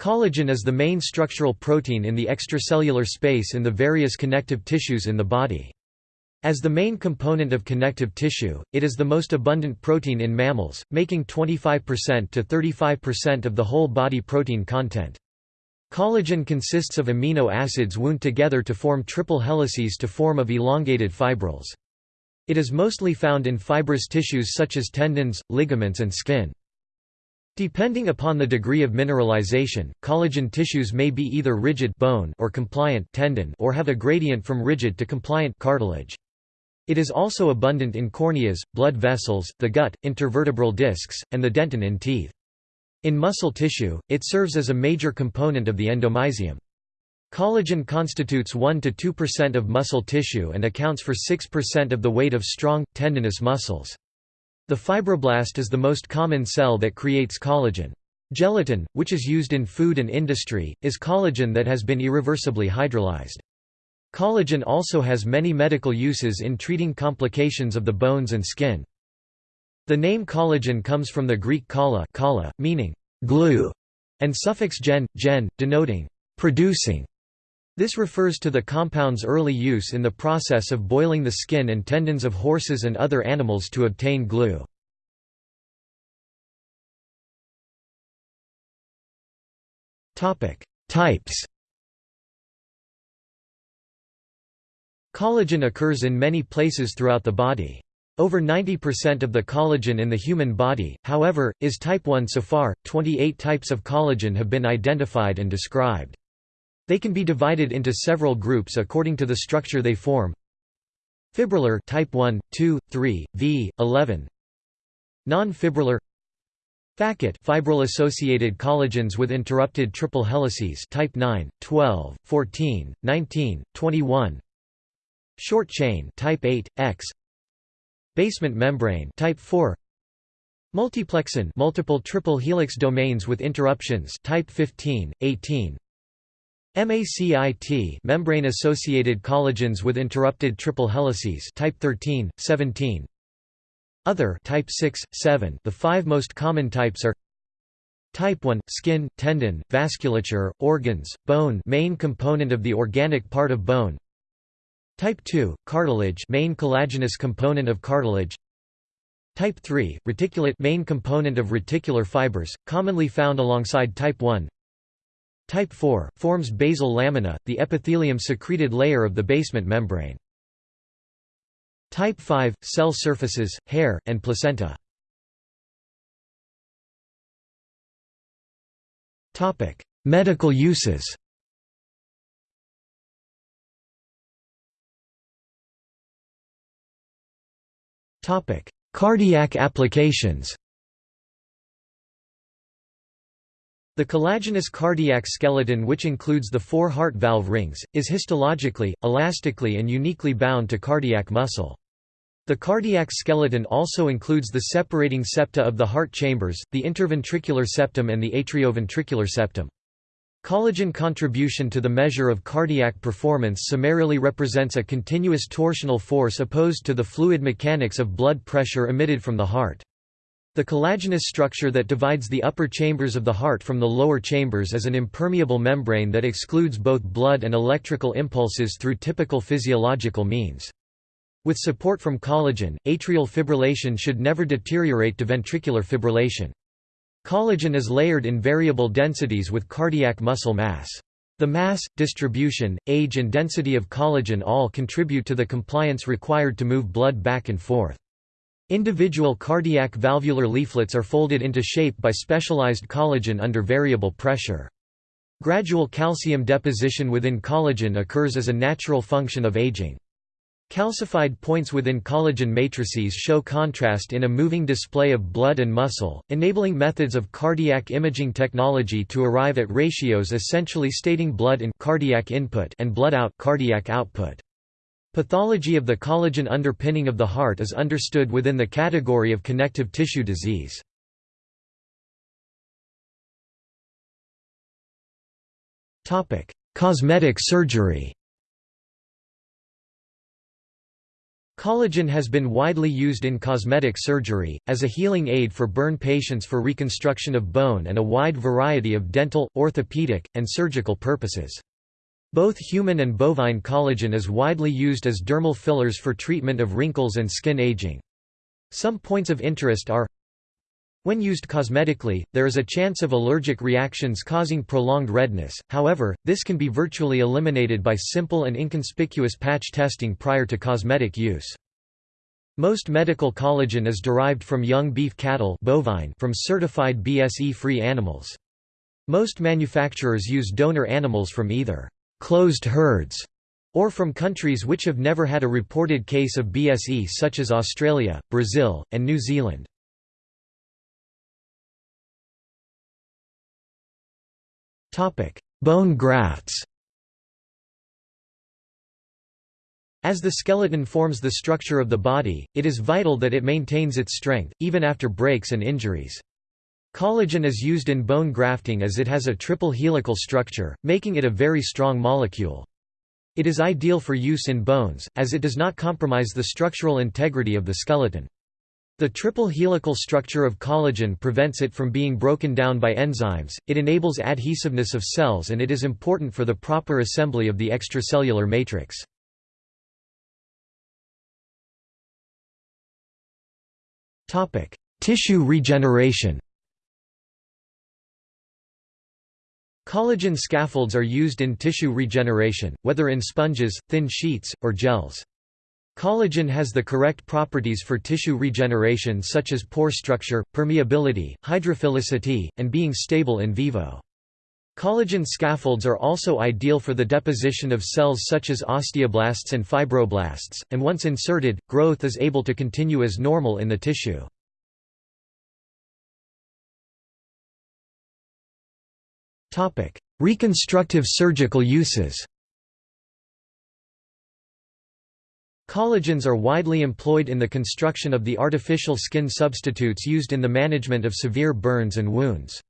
Collagen is the main structural protein in the extracellular space in the various connective tissues in the body. As the main component of connective tissue, it is the most abundant protein in mammals, making 25% to 35% of the whole body protein content. Collagen consists of amino acids wound together to form triple helices to form of elongated fibrils. It is mostly found in fibrous tissues such as tendons, ligaments and skin. Depending upon the degree of mineralization, collagen tissues may be either rigid bone or compliant tendon or have a gradient from rigid to compliant cartilage. It is also abundant in corneas, blood vessels, the gut, intervertebral discs, and the dentin in teeth. In muscle tissue, it serves as a major component of the endomysium. Collagen constitutes 1 to 2 percent of muscle tissue and accounts for 6% of the weight of strong, tendinous muscles. The fibroblast is the most common cell that creates collagen. Gelatin, which is used in food and industry, is collagen that has been irreversibly hydrolyzed. Collagen also has many medical uses in treating complications of the bones and skin. The name collagen comes from the Greek kala, kala meaning glue, and suffix gen, gen, denoting producing. This refers to the compound's early use in the process of boiling the skin and tendons of horses and other animals to obtain glue. Types Collagen occurs in many places throughout the body. Over 90% of the collagen in the human body, however, is type 1 so far. 28 types of collagen have been identified and described. They can be divided into several groups according to the structure they form. Fibrillar type 1, 2, 3, V, 11. Non-fibrillar FACIT fibril-associated collagens with interrupted triple helices type 9, 12, 14, 19, 21. Short chain type 8, X. Basement membrane type 4. Multiplexin multiple triple helix domains with interruptions type 15, 18. MACIT membrane-associated collagens with interrupted triple helices type 13, 17. Other type 6, 7. The five most common types are Type 1 skin, tendon, vasculature, organs, bone, main component of the organic part of bone. Type 2 cartilage, main collagenous component of cartilage. Type 3 reticulate, main component of reticular fibers, commonly found alongside type 1. Type 4, forms basal lamina, the epithelium-secreted layer of the basement membrane. Type 5, cell surfaces, hair, and placenta. Medical uses Cardiac applications The collagenous cardiac skeleton which includes the four heart valve rings, is histologically, elastically and uniquely bound to cardiac muscle. The cardiac skeleton also includes the separating septa of the heart chambers, the interventricular septum and the atrioventricular septum. Collagen contribution to the measure of cardiac performance summarily represents a continuous torsional force opposed to the fluid mechanics of blood pressure emitted from the heart. The collagenous structure that divides the upper chambers of the heart from the lower chambers is an impermeable membrane that excludes both blood and electrical impulses through typical physiological means. With support from collagen, atrial fibrillation should never deteriorate to ventricular fibrillation. Collagen is layered in variable densities with cardiac muscle mass. The mass, distribution, age and density of collagen all contribute to the compliance required to move blood back and forth. Individual cardiac valvular leaflets are folded into shape by specialized collagen under variable pressure. Gradual calcium deposition within collagen occurs as a natural function of aging. Calcified points within collagen matrices show contrast in a moving display of blood and muscle, enabling methods of cardiac imaging technology to arrive at ratios essentially stating blood in cardiac input and blood out cardiac output. Pathology of the collagen underpinning of the heart is understood within the category of connective tissue disease. Cosmetic surgery Collagen has been widely used in cosmetic surgery, as a healing aid for burn patients for reconstruction of bone and a wide variety of dental, orthopedic, and surgical purposes. Both human and bovine collagen is widely used as dermal fillers for treatment of wrinkles and skin aging. Some points of interest are when used cosmetically, there is a chance of allergic reactions causing prolonged redness, however, this can be virtually eliminated by simple and inconspicuous patch testing prior to cosmetic use. Most medical collagen is derived from young beef cattle bovine from certified BSE-free animals. Most manufacturers use donor animals from either «closed herds» or from countries which have never had a reported case of BSE such as Australia, Brazil, and New Zealand. Bone grafts As the skeleton forms the structure of the body, it is vital that it maintains its strength, even after breaks and injuries. Collagen is used in bone grafting as it has a triple helical structure, making it a very strong molecule. It is ideal for use in bones, as it does not compromise the structural integrity of the skeleton. The triple helical structure of collagen prevents it from being broken down by enzymes, it enables adhesiveness of cells and it is important for the proper assembly of the extracellular matrix. Tissue regeneration Collagen scaffolds are used in tissue regeneration, whether in sponges, thin sheets, or gels. Collagen has the correct properties for tissue regeneration such as pore structure, permeability, hydrophilicity, and being stable in vivo. Collagen scaffolds are also ideal for the deposition of cells such as osteoblasts and fibroblasts, and once inserted, growth is able to continue as normal in the tissue. Reconstructive surgical uses Collagens are widely employed in the construction of the artificial skin substitutes used in the management of severe burns and wounds.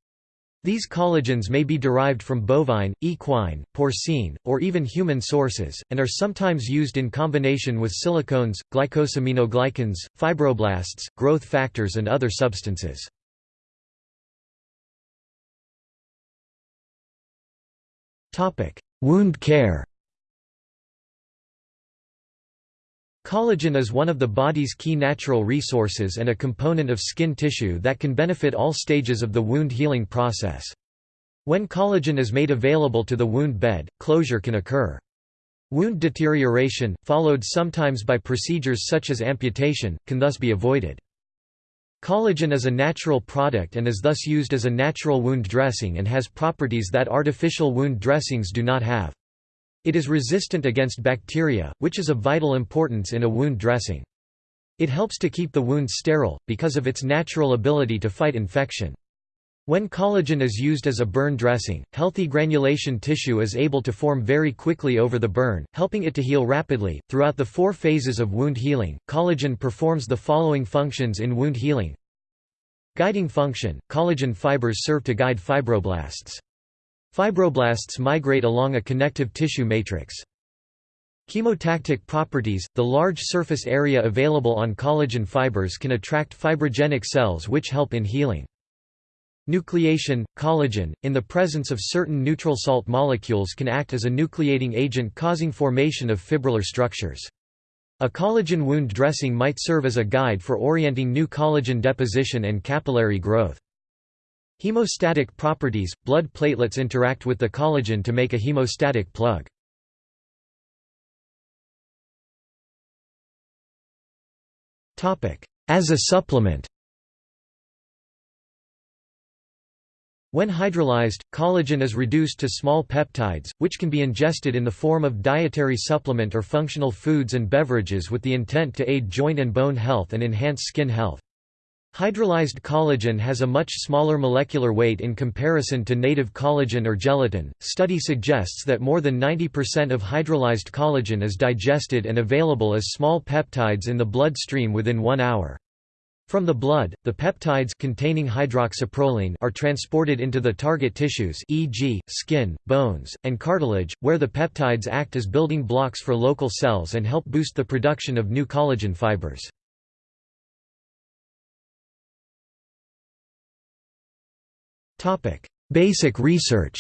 These collagens may be derived from bovine, equine, porcine, or even human sources, and are sometimes used in combination with silicones, glycosaminoglycans, fibroblasts, growth factors and other substances. Wound care Collagen is one of the body's key natural resources and a component of skin tissue that can benefit all stages of the wound healing process. When collagen is made available to the wound bed, closure can occur. Wound deterioration, followed sometimes by procedures such as amputation, can thus be avoided. Collagen is a natural product and is thus used as a natural wound dressing and has properties that artificial wound dressings do not have. It is resistant against bacteria, which is of vital importance in a wound dressing. It helps to keep the wound sterile, because of its natural ability to fight infection. When collagen is used as a burn dressing, healthy granulation tissue is able to form very quickly over the burn, helping it to heal rapidly. Throughout the four phases of wound healing, collagen performs the following functions in wound healing Guiding function collagen fibers serve to guide fibroblasts. Fibroblasts migrate along a connective tissue matrix. Chemotactic properties – The large surface area available on collagen fibers can attract fibrogenic cells which help in healing. Nucleation – Collagen, in the presence of certain neutral salt molecules can act as a nucleating agent causing formation of fibrillar structures. A collagen wound dressing might serve as a guide for orienting new collagen deposition and capillary growth. Hemostatic properties – Blood platelets interact with the collagen to make a hemostatic plug. As a supplement When hydrolyzed, collagen is reduced to small peptides, which can be ingested in the form of dietary supplement or functional foods and beverages with the intent to aid joint and bone health and enhance skin health. Hydrolyzed collagen has a much smaller molecular weight in comparison to native collagen or gelatin. Study suggests that more than 90% of hydrolyzed collagen is digested and available as small peptides in the blood stream within one hour. From the blood, the peptides containing hydroxyproline are transported into the target tissues e.g., skin, bones, and cartilage, where the peptides act as building blocks for local cells and help boost the production of new collagen fibers. Basic research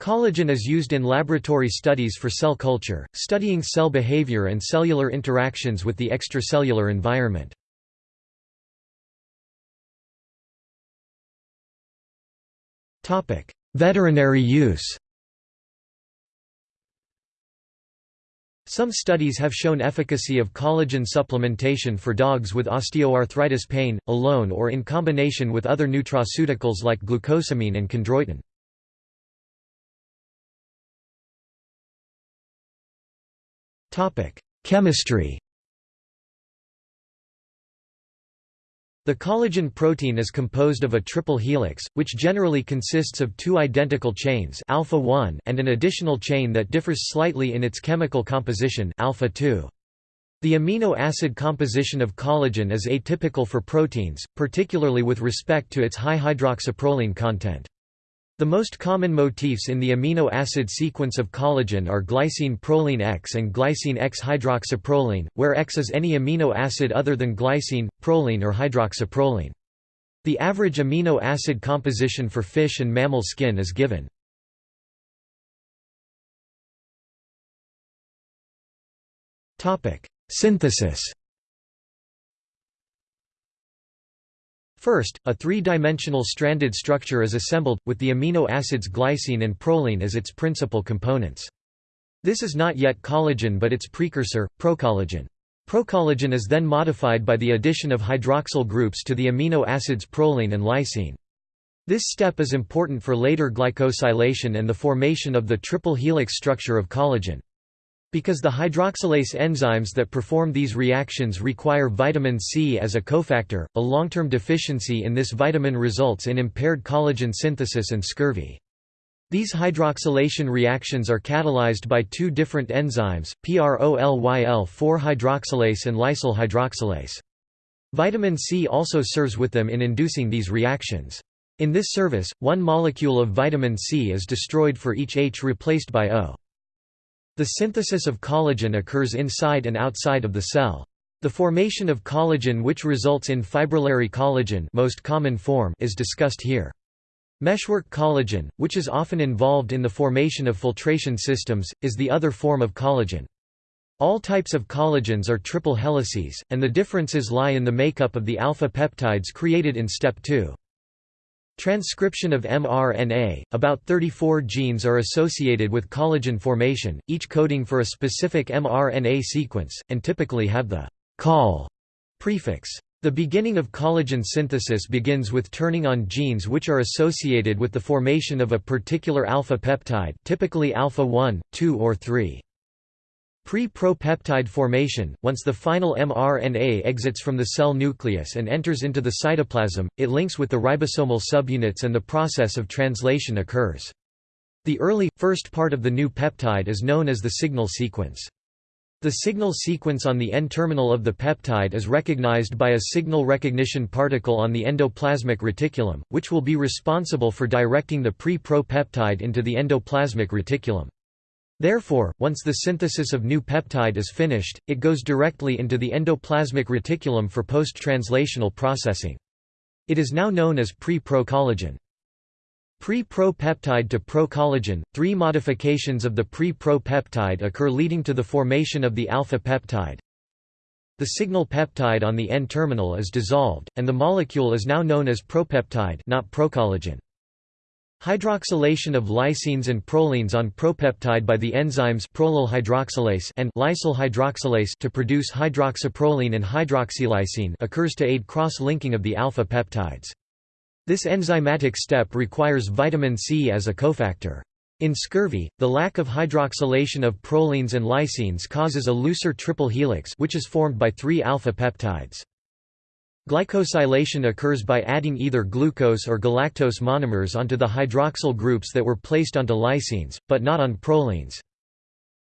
Collagen is used in laboratory studies for cell culture, studying cell behavior and cellular interactions with the extracellular environment. Veterinary use Some studies have shown efficacy of collagen supplementation for dogs with osteoarthritis pain, alone or in combination with other nutraceuticals like glucosamine and chondroitin. Chemistry The collagen protein is composed of a triple helix, which generally consists of two identical chains alpha 1 and an additional chain that differs slightly in its chemical composition alpha 2. The amino acid composition of collagen is atypical for proteins, particularly with respect to its high hydroxyproline content. The most common motifs in the amino acid sequence of collagen are glycine proline X and glycine X-hydroxyproline, where X is any amino acid other than glycine, proline or hydroxyproline. The average amino acid composition for fish and mammal skin is given. Synthesis First, a three-dimensional stranded structure is assembled, with the amino acids glycine and proline as its principal components. This is not yet collagen but its precursor, procollagen. Procollagen is then modified by the addition of hydroxyl groups to the amino acids proline and lysine. This step is important for later glycosylation and the formation of the triple helix structure of collagen. Because the hydroxylase enzymes that perform these reactions require vitamin C as a cofactor, a long-term deficiency in this vitamin results in impaired collagen synthesis and scurvy. These hydroxylation reactions are catalyzed by two different enzymes, PROLYL4-hydroxylase and lysyl hydroxylase. Vitamin C also serves with them in inducing these reactions. In this service, one molecule of vitamin C is destroyed for each H replaced by O. The synthesis of collagen occurs inside and outside of the cell. The formation of collagen which results in fibrillary collagen most common form is discussed here. Meshwork collagen, which is often involved in the formation of filtration systems, is the other form of collagen. All types of collagens are triple helices, and the differences lie in the makeup of the alpha peptides created in step 2. Transcription of mRNA – About 34 genes are associated with collagen formation, each coding for a specific mRNA sequence, and typically have the «col» prefix. The beginning of collagen synthesis begins with turning on genes which are associated with the formation of a particular alpha peptide typically alpha 1, 2 or 3. Pre-propeptide formation – Once the final mRNA exits from the cell nucleus and enters into the cytoplasm, it links with the ribosomal subunits and the process of translation occurs. The early, first part of the new peptide is known as the signal sequence. The signal sequence on the N-terminal of the peptide is recognized by a signal recognition particle on the endoplasmic reticulum, which will be responsible for directing the pre-propeptide into the endoplasmic reticulum. Therefore, once the synthesis of new peptide is finished, it goes directly into the endoplasmic reticulum for post-translational processing. It is now known as pre-pro-collagen. Pre-pro-peptide to pro-collagen, three modifications of the pre-pro-peptide occur leading to the formation of the alpha peptide. The signal peptide on the N-terminal is dissolved, and the molecule is now known as propeptide not procollagen. Hydroxylation of lysines and prolines on propeptide by the enzymes prolyl hydroxylase and lysyl hydroxylase to produce hydroxyproline and hydroxylysine occurs to aid cross-linking of the alpha peptides. This enzymatic step requires vitamin C as a cofactor. In scurvy, the lack of hydroxylation of prolines and lysines causes a looser triple helix which is formed by three alpha peptides. Glycosylation occurs by adding either glucose or galactose monomers onto the hydroxyl groups that were placed onto lysines, but not on prolines.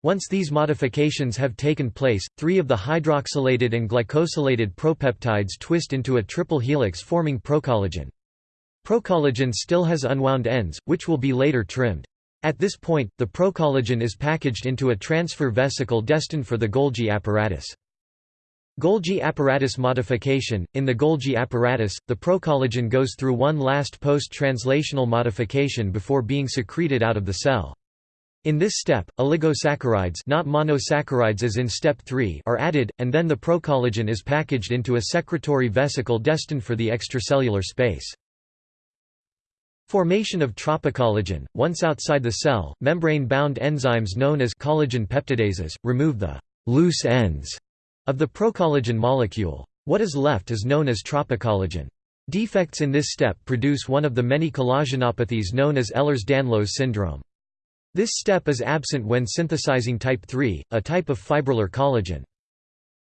Once these modifications have taken place, three of the hydroxylated and glycosylated propeptides twist into a triple helix forming procollagen. Procollagen still has unwound ends, which will be later trimmed. At this point, the procollagen is packaged into a transfer vesicle destined for the Golgi apparatus. Golgi apparatus modification – In the Golgi apparatus, the procollagen goes through one last post-translational modification before being secreted out of the cell. In this step, oligosaccharides not monosaccharides as in step 3 are added, and then the procollagen is packaged into a secretory vesicle destined for the extracellular space. Formation of tropocollagen – Once outside the cell, membrane-bound enzymes known as collagen peptidases, remove the «loose ends» of the procollagen molecule. What is left is known as tropocollagen. Defects in this step produce one of the many collagenopathies known as Ehlers-Danlos syndrome. This step is absent when synthesizing type 3, a type of fibrillar collagen.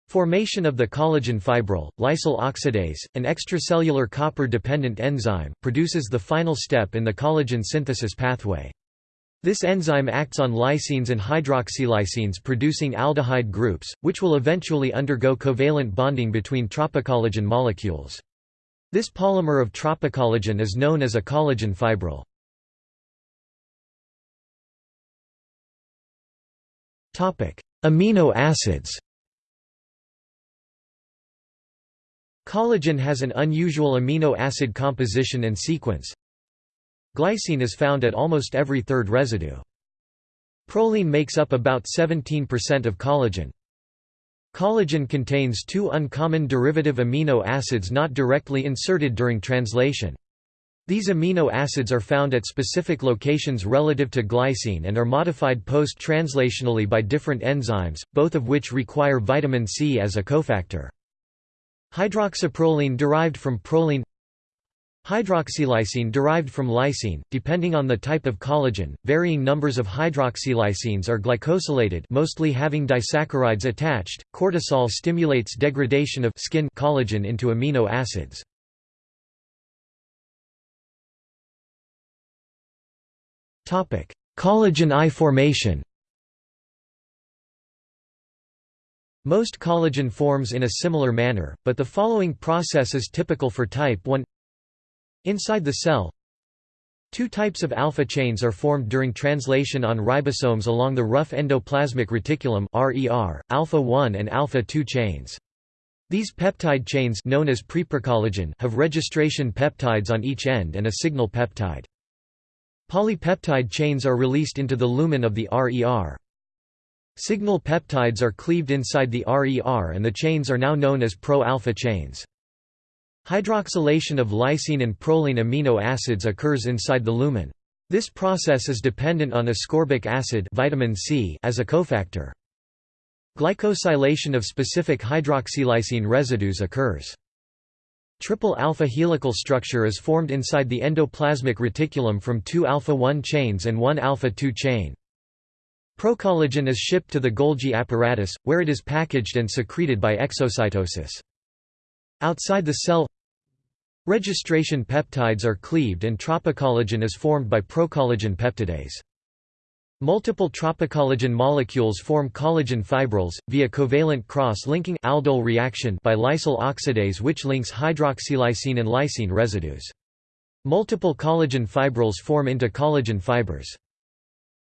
Formation of the collagen fibril, lysyl oxidase, an extracellular copper-dependent enzyme, produces the final step in the collagen synthesis pathway. This enzyme acts on lysines and hydroxylysines producing aldehyde groups, which will eventually undergo covalent bonding between tropocollagen molecules. This polymer of tropocollagen is known as a collagen fibril. Amino acids Collagen has an unusual amino acid composition and sequence. Glycine is found at almost every third residue. Proline makes up about 17% of collagen. Collagen contains two uncommon derivative amino acids not directly inserted during translation. These amino acids are found at specific locations relative to glycine and are modified post-translationally by different enzymes, both of which require vitamin C as a cofactor. Hydroxyproline derived from proline Hydroxylysine derived from lysine, depending on the type of collagen, varying numbers of hydroxylysines are glycosylated mostly having disaccharides attached. Cortisol stimulates degradation of skin collagen into amino acids. Collagen I formation Most collagen forms in a similar manner, but the following process is typical for type 1 Inside the cell Two types of alpha chains are formed during translation on ribosomes along the rough endoplasmic reticulum RER, alpha 1 and alpha 2 chains. These peptide chains known as have registration peptides on each end and a signal peptide. Polypeptide chains are released into the lumen of the RER. Signal peptides are cleaved inside the RER and the chains are now known as pro-alpha chains. Hydroxylation of lysine and proline amino acids occurs inside the lumen. This process is dependent on ascorbic acid vitamin C as a cofactor. Glycosylation of specific hydroxylysine residues occurs. Triple alpha helical structure is formed inside the endoplasmic reticulum from two alpha-1 chains and one alpha-2 chain. Procollagen is shipped to the Golgi apparatus, where it is packaged and secreted by exocytosis. Outside the cell Registration peptides are cleaved and tropocollagen is formed by procollagen peptidase. Multiple tropocollagen molecules form collagen fibrils, via covalent cross-linking aldol reaction by lysyl oxidase which links hydroxylysine and lysine residues. Multiple collagen fibrils form into collagen fibers.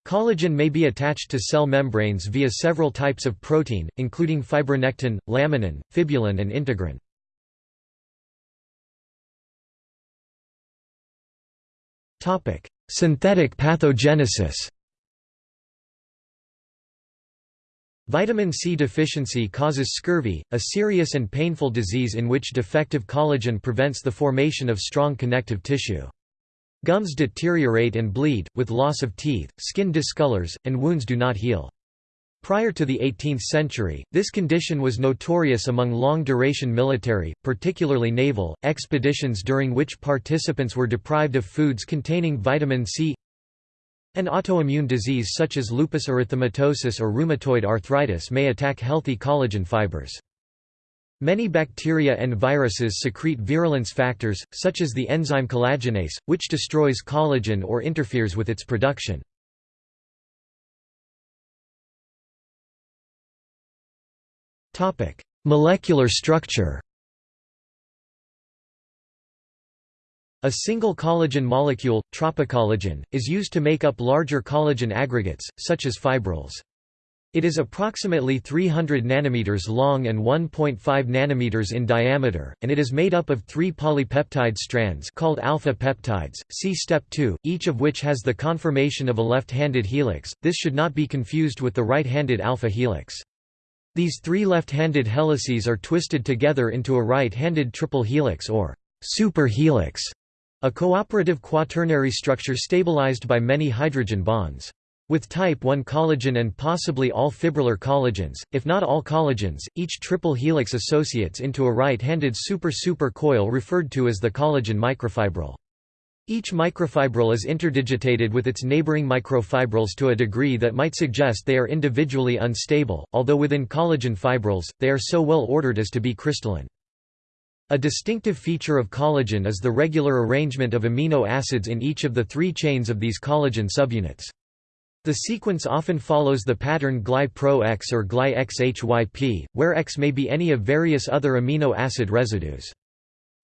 Collagen may be attached to cell membranes via several types of protein, including fibronectin, laminin, fibulin and integrin. Synthetic pathogenesis Vitamin C deficiency causes scurvy, a serious and painful disease in which defective collagen prevents the formation of strong connective tissue. Gums deteriorate and bleed, with loss of teeth, skin discolors, and wounds do not heal. Prior to the 18th century, this condition was notorious among long-duration military, particularly naval, expeditions during which participants were deprived of foods containing vitamin C an autoimmune disease such as lupus erythematosus or rheumatoid arthritis may attack healthy collagen fibers. Many bacteria and viruses secrete virulence factors, such as the enzyme collagenase, which destroys collagen or interferes with its production. Molecular structure A single collagen molecule, tropocollagen, is used to make up larger collagen aggregates, such as fibrils. It is approximately 300 nanometers long and 1.5 nanometers in diameter, and it is made up of three polypeptide strands called alpha peptides. See step 2, each of which has the conformation of a left-handed helix. This should not be confused with the right-handed alpha helix. These three left-handed helices are twisted together into a right-handed triple helix or superhelix. A cooperative quaternary structure stabilized by many hydrogen bonds. With type 1 collagen and possibly all fibrillar collagens, if not all collagens, each triple helix associates into a right-handed super-super coil referred to as the collagen microfibril. Each microfibril is interdigitated with its neighboring microfibrils to a degree that might suggest they are individually unstable, although within collagen fibrils, they are so well ordered as to be crystalline. A distinctive feature of collagen is the regular arrangement of amino acids in each of the three chains of these collagen subunits. The sequence often follows the pattern GLY-PRO-X or GLY-XHYP, where X may be any of various other amino acid residues.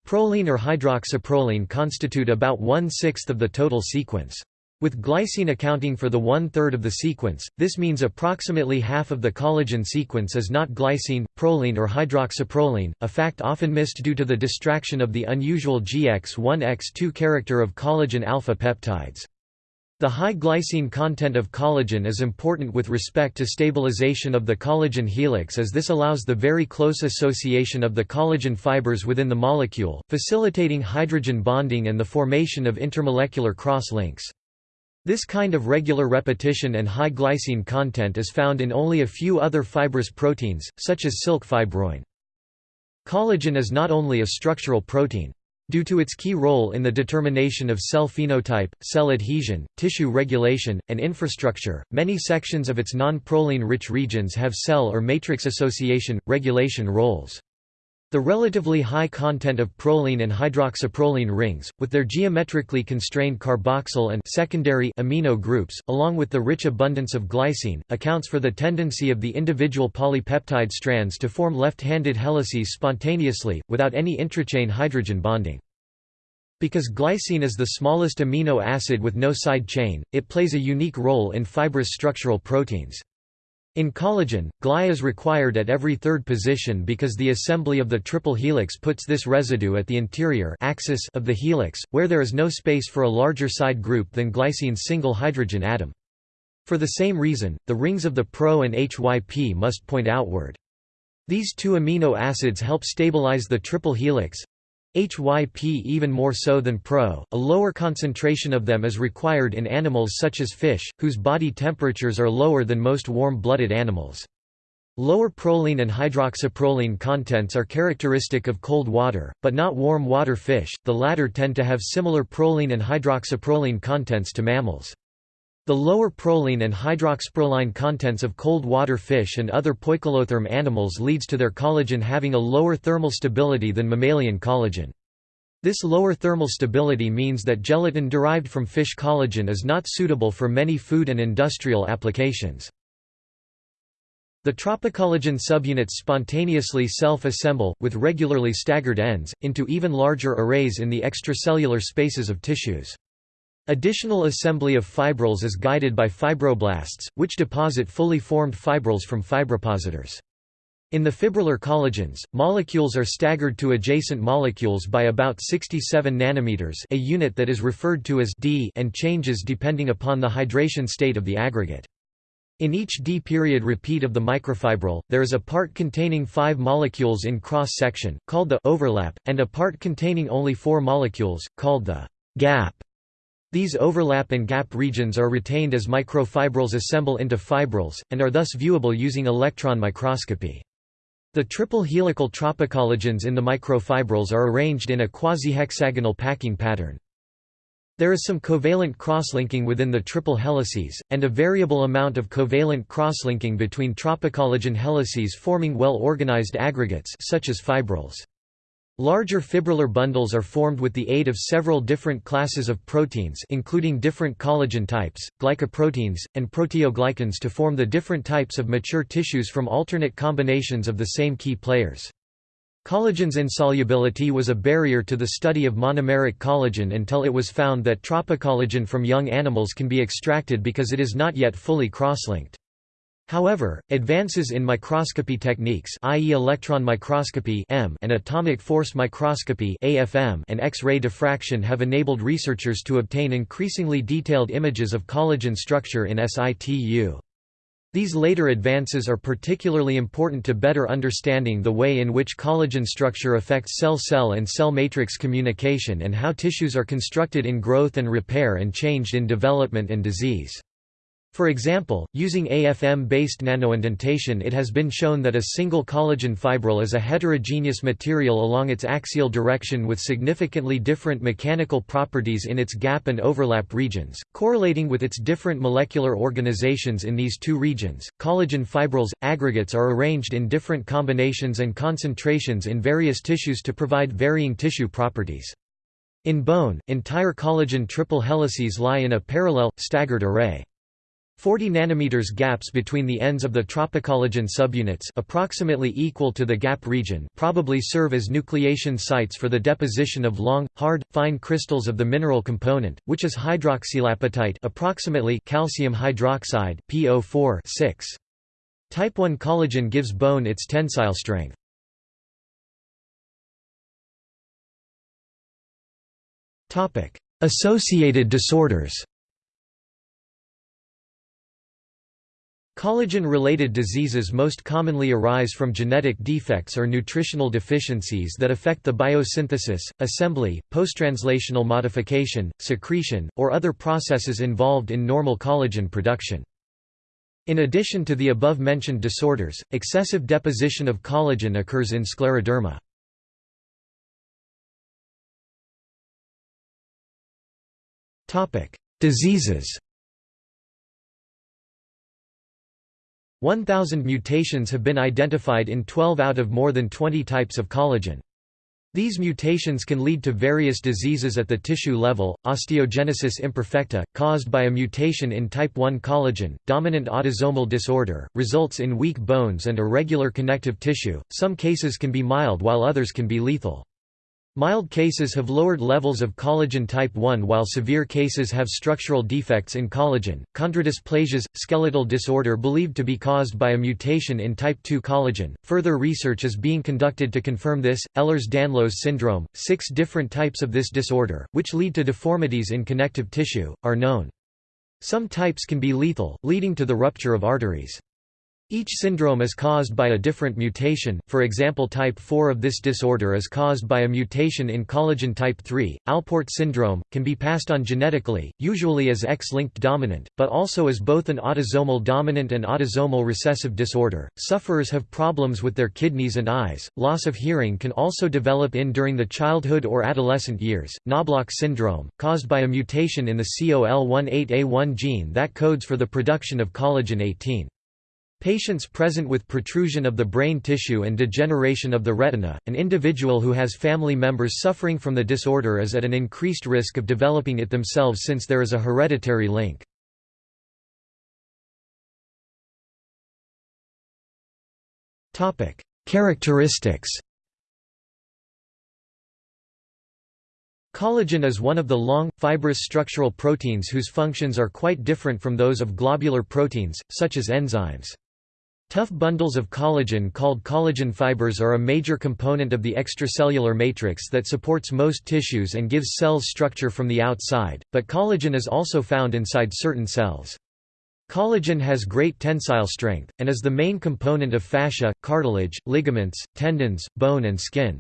Proline or hydroxyproline constitute about one-sixth of the total sequence. With glycine accounting for the one-third of the sequence, this means approximately half of the collagen sequence is not glycine, proline or hydroxyproline, a fact often missed due to the distraction of the unusual GX1-X2 character of collagen alpha peptides. The high glycine content of collagen is important with respect to stabilization of the collagen helix as this allows the very close association of the collagen fibers within the molecule, facilitating hydrogen bonding and the formation of intermolecular cross-links. This kind of regular repetition and high glycine content is found in only a few other fibrous proteins, such as silk fibroin. Collagen is not only a structural protein. Due to its key role in the determination of cell phenotype, cell adhesion, tissue regulation, and infrastructure, many sections of its non-proline-rich regions have cell or matrix association, regulation roles. The relatively high content of proline and hydroxyproline rings, with their geometrically constrained carboxyl and secondary amino groups, along with the rich abundance of glycine, accounts for the tendency of the individual polypeptide strands to form left-handed helices spontaneously, without any intrachain hydrogen bonding. Because glycine is the smallest amino acid with no side chain, it plays a unique role in fibrous structural proteins. In collagen, Gly is required at every third position because the assembly of the triple helix puts this residue at the interior axis of the helix, where there is no space for a larger side group than glycine's single hydrogen atom. For the same reason, the rings of the Pro and HYP must point outward. These two amino acids help stabilize the triple helix, HYP even more so than Pro, a lower concentration of them is required in animals such as fish, whose body temperatures are lower than most warm-blooded animals. Lower proline and hydroxyproline contents are characteristic of cold water, but not warm water fish, the latter tend to have similar proline and hydroxyproline contents to mammals. The lower proline and hydroxyproline contents of cold water fish and other poikilotherm animals leads to their collagen having a lower thermal stability than mammalian collagen. This lower thermal stability means that gelatin derived from fish collagen is not suitable for many food and industrial applications. The tropocollagen subunits spontaneously self-assemble, with regularly staggered ends, into even larger arrays in the extracellular spaces of tissues. Additional assembly of fibrils is guided by fibroblasts, which deposit fully formed fibrils from fibropositors. In the fibrillar collagens, molecules are staggered to adjacent molecules by about 67 nanometers a unit that is referred to as D and changes depending upon the hydration state of the aggregate. In each D-period repeat of the microfibril, there is a part containing five molecules in cross-section, called the overlap, and a part containing only four molecules, called the gap. These overlap and gap regions are retained as microfibrils assemble into fibrils, and are thus viewable using electron microscopy. The triple helical tropocollagens in the microfibrils are arranged in a quasi-hexagonal packing pattern. There is some covalent crosslinking within the triple helices, and a variable amount of covalent crosslinking between tropocollagen helices forming well-organized aggregates such as fibrils. Larger fibrillar bundles are formed with the aid of several different classes of proteins including different collagen types, glycoproteins, and proteoglycans to form the different types of mature tissues from alternate combinations of the same key players. Collagen's insolubility was a barrier to the study of monomeric collagen until it was found that tropocollagen from young animals can be extracted because it is not yet fully cross-linked. However, advances in microscopy techniques i.e. electron microscopy and atomic force microscopy AFM and X-ray diffraction have enabled researchers to obtain increasingly detailed images of collagen structure in situ. These later advances are particularly important to better understanding the way in which collagen structure affects cell-cell and cell matrix communication and how tissues are constructed in growth and repair and changed in development and disease. For example, using AFM-based nanoindentation it has been shown that a single collagen fibril is a heterogeneous material along its axial direction with significantly different mechanical properties in its gap and overlap regions, correlating with its different molecular organizations in these two regions. Collagen fibrils aggregates are arranged in different combinations and concentrations in various tissues to provide varying tissue properties. In bone, entire collagen triple helices lie in a parallel, staggered array. 40 nanometers gaps between the ends of the tropocollagen subunits approximately equal to the gap region probably serve as nucleation sites for the deposition of long, hard, fine crystals of the mineral component, which is hydroxylapatite approximately calcium hydroxide PO4 6. Type 1 collagen gives bone its tensile strength. Associated disorders Collagen-related diseases most commonly arise from genetic defects or nutritional deficiencies that affect the biosynthesis, assembly, posttranslational modification, secretion, or other processes involved in normal collagen production. In addition to the above-mentioned disorders, excessive deposition of collagen occurs in scleroderma. Diseases 1,000 mutations have been identified in 12 out of more than 20 types of collagen. These mutations can lead to various diseases at the tissue level, osteogenesis imperfecta, caused by a mutation in type 1 collagen, dominant autosomal disorder, results in weak bones and irregular connective tissue, some cases can be mild while others can be lethal. Mild cases have lowered levels of collagen type 1 while severe cases have structural defects in collagen. Chondrodysplasias, skeletal disorder believed to be caused by a mutation in type 2 collagen. Further research is being conducted to confirm this. Ehlers-Danlos syndrome, six different types of this disorder, which lead to deformities in connective tissue, are known. Some types can be lethal, leading to the rupture of arteries. Each syndrome is caused by a different mutation, for example type 4 of this disorder is caused by a mutation in collagen type 3. Alport syndrome, can be passed on genetically, usually as X-linked dominant, but also as both an autosomal dominant and autosomal recessive disorder. Sufferers have problems with their kidneys and eyes. Loss of hearing can also develop in during the childhood or adolescent years. Knobloch syndrome, caused by a mutation in the COL18A1 gene that codes for the production of collagen 18. Patients present with protrusion of the brain tissue and degeneration of the retina, an individual who has family members suffering from the disorder is at an increased risk of developing it themselves since there is a hereditary link. Characteristics Collagen is one of the long, fibrous structural proteins whose functions are quite different from those of globular proteins, such as enzymes. Tough bundles of collagen called collagen fibers are a major component of the extracellular matrix that supports most tissues and gives cells structure from the outside, but collagen is also found inside certain cells. Collagen has great tensile strength, and is the main component of fascia, cartilage, ligaments, tendons, bone and skin.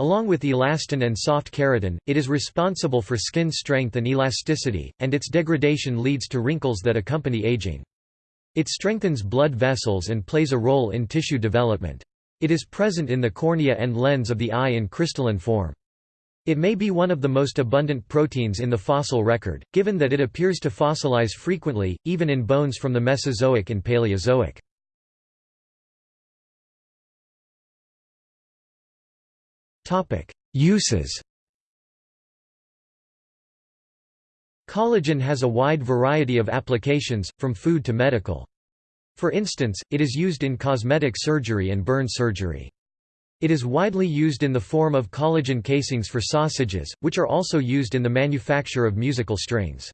Along with elastin and soft keratin, it is responsible for skin strength and elasticity, and its degradation leads to wrinkles that accompany aging. It strengthens blood vessels and plays a role in tissue development. It is present in the cornea and lens of the eye in crystalline form. It may be one of the most abundant proteins in the fossil record, given that it appears to fossilize frequently, even in bones from the Mesozoic and Paleozoic. Uses Collagen has a wide variety of applications, from food to medical. For instance, it is used in cosmetic surgery and burn surgery. It is widely used in the form of collagen casings for sausages, which are also used in the manufacture of musical strings.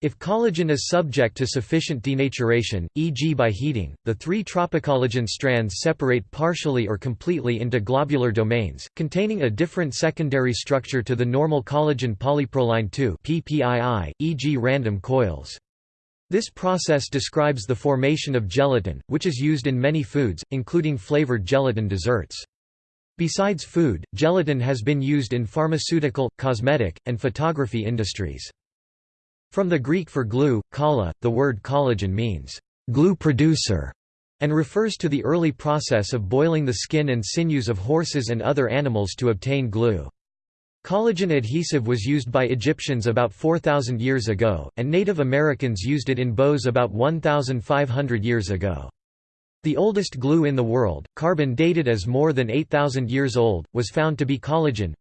If collagen is subject to sufficient denaturation, e.g. by heating, the three tropocollagen strands separate partially or completely into globular domains, containing a different secondary structure to the normal collagen polyproline 2 PPII, e.g. random coils. This process describes the formation of gelatin, which is used in many foods, including flavored gelatin desserts. Besides food, gelatin has been used in pharmaceutical, cosmetic, and photography industries. From the Greek for glue, kolla, the word collagen means, glue producer, and refers to the early process of boiling the skin and sinews of horses and other animals to obtain glue. Collagen adhesive was used by Egyptians about 4,000 years ago, and Native Americans used it in bows about 1,500 years ago. The oldest glue in the world, carbon dated as more than 8,000 years old, was found to be collagen,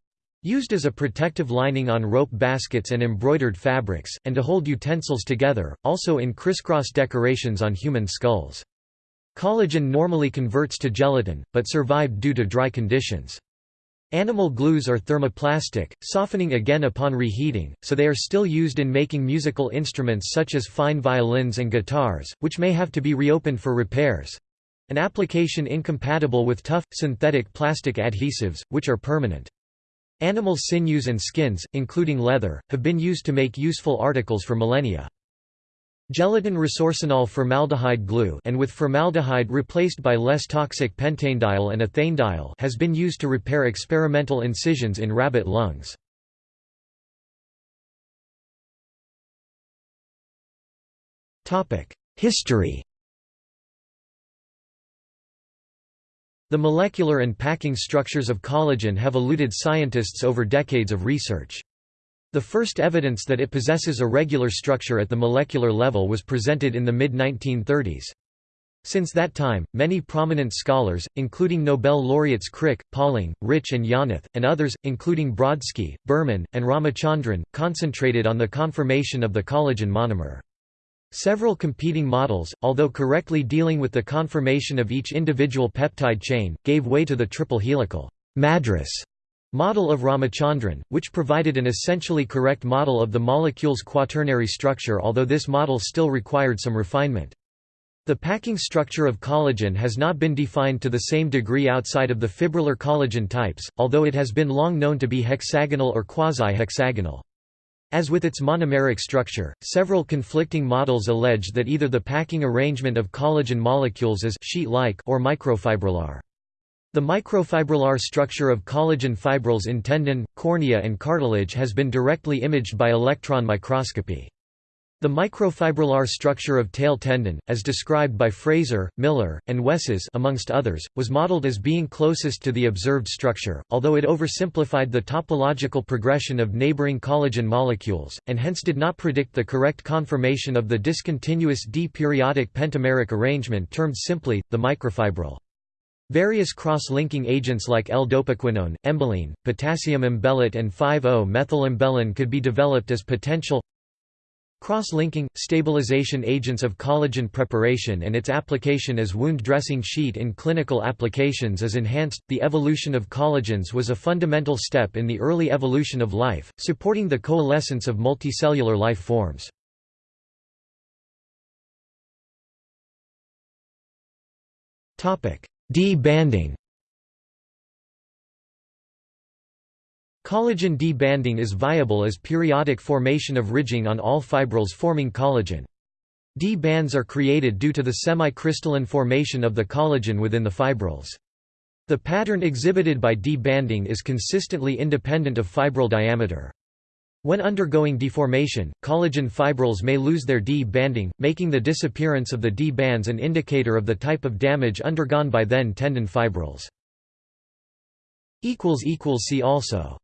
Used as a protective lining on rope baskets and embroidered fabrics, and to hold utensils together, also in crisscross decorations on human skulls. Collagen normally converts to gelatin, but survived due to dry conditions. Animal glues are thermoplastic, softening again upon reheating, so they are still used in making musical instruments such as fine violins and guitars, which may have to be reopened for repairs—an application incompatible with tough, synthetic plastic adhesives, which are permanent. Animal sinews and skins, including leather, have been used to make useful articles for millennia. Gelatin resorcinol formaldehyde glue and with formaldehyde replaced by less toxic pentanedial and ethanedial has been used to repair experimental incisions in rabbit lungs. History The molecular and packing structures of collagen have eluded scientists over decades of research. The first evidence that it possesses a regular structure at the molecular level was presented in the mid-1930s. Since that time, many prominent scholars, including Nobel laureates Crick, Pauling, Rich and Yonath, and others, including Brodsky, Berman, and Ramachandran, concentrated on the conformation of the collagen monomer. Several competing models, although correctly dealing with the conformation of each individual peptide chain, gave way to the triple helical Madras model of Ramachandran, which provided an essentially correct model of the molecule's quaternary structure although this model still required some refinement. The packing structure of collagen has not been defined to the same degree outside of the fibrillar collagen types, although it has been long known to be hexagonal or quasi-hexagonal. As with its monomeric structure, several conflicting models allege that either the packing arrangement of collagen molecules is sheet-like or microfibrillar. The microfibrillar structure of collagen fibrils in tendon, cornea and cartilage has been directly imaged by electron microscopy. The microfibrillar structure of tail tendon, as described by Fraser, Miller, and Wesses amongst others, was modeled as being closest to the observed structure, although it oversimplified the topological progression of neighboring collagen molecules, and hence did not predict the correct conformation of the discontinuous d-periodic pentameric arrangement termed simply, the microfibril. Various cross-linking agents like L-dopaquinone, embelin, potassium embelate and 5-O-methyl could be developed as potential Cross-linking, stabilization agents of collagen preparation and its application as wound dressing sheet in clinical applications is enhanced. The evolution of collagens was a fundamental step in the early evolution of life, supporting the coalescence of multicellular life forms. D-banding Collagen D-banding is viable as periodic formation of ridging on all fibrils forming collagen. D-bands are created due to the semi-crystalline formation of the collagen within the fibrils. The pattern exhibited by D-banding is consistently independent of fibril diameter. When undergoing deformation, collagen fibrils may lose their D-banding, making the disappearance of the D-bands an indicator of the type of damage undergone by then tendon fibrils. See also